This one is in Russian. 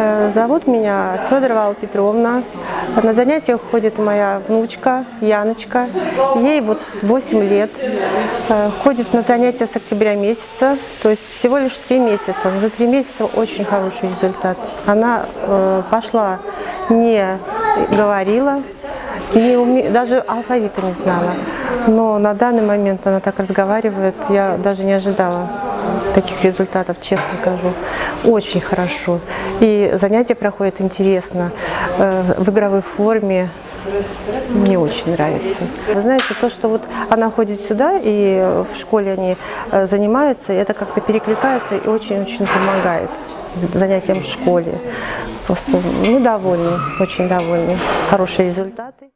Э, Зовут меня Федорова Алла Петровна. На занятиях ходит моя внучка Яночка. Ей вот 8 лет. Э, Ходит на занятия с октября месяца, то есть всего лишь 3 месяца. За 3 месяца очень хороший результат. Она э, пошла, не говорила, не уме... даже алфавита не знала. Но на данный момент она так разговаривает, я даже не ожидала таких результатов, честно скажу. Очень хорошо. И занятия проходят интересно, э, в игровой форме. Мне очень нравится. Вы знаете, то, что вот она ходит сюда, и в школе они э, занимаются, это как-то перекликается и очень-очень помогает занятиям в школе. Просто мы довольны, очень довольны. Хорошие результаты.